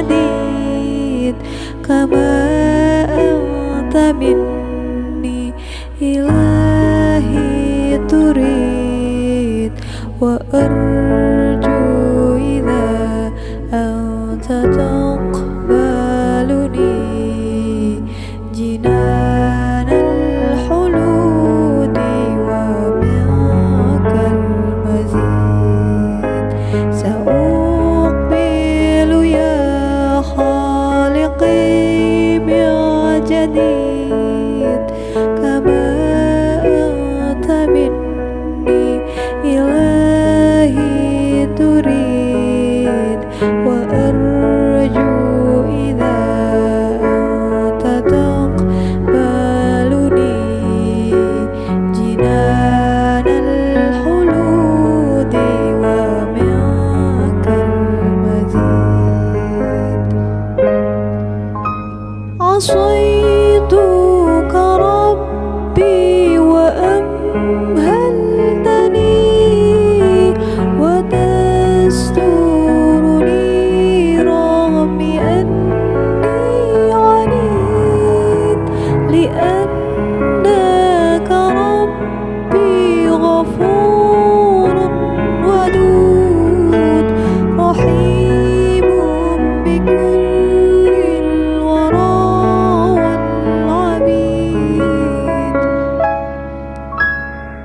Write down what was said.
hadid kama anta minni ilahi turid wa arju idha anta taqba 所以。